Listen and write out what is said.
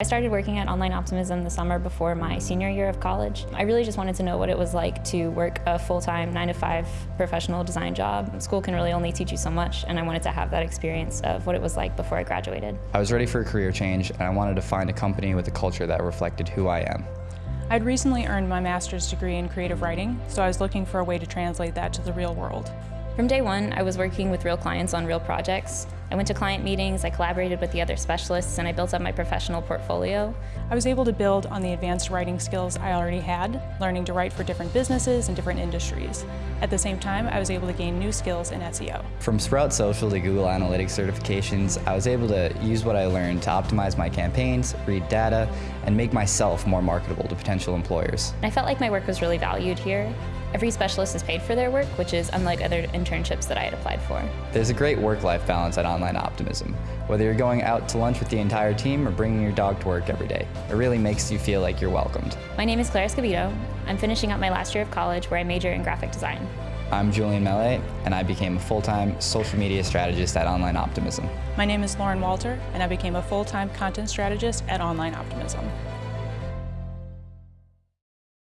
I started working at Online Optimism the summer before my senior year of college. I really just wanted to know what it was like to work a full-time 9 to 5 professional design job. School can really only teach you so much and I wanted to have that experience of what it was like before I graduated. I was ready for a career change and I wanted to find a company with a culture that reflected who I am. I'd recently earned my master's degree in creative writing, so I was looking for a way to translate that to the real world. From day one, I was working with real clients on real projects. I went to client meetings, I collaborated with the other specialists, and I built up my professional portfolio. I was able to build on the advanced writing skills I already had, learning to write for different businesses and different industries. At the same time, I was able to gain new skills in SEO. From Sprout Social to Google Analytics certifications, I was able to use what I learned to optimize my campaigns, read data, and make myself more marketable to potential employers. I felt like my work was really valued here. Every specialist is paid for their work, which is unlike other internships that I had applied for. There's a great work-life balance at Online Optimism. Whether you're going out to lunch with the entire team or bringing your dog to work every day, it really makes you feel like you're welcomed. My name is Claire Escobedo. I'm finishing up my last year of college where I major in graphic design. I'm Julian Mellet, and I became a full-time social media strategist at Online Optimism. My name is Lauren Walter, and I became a full-time content strategist at Online Optimism.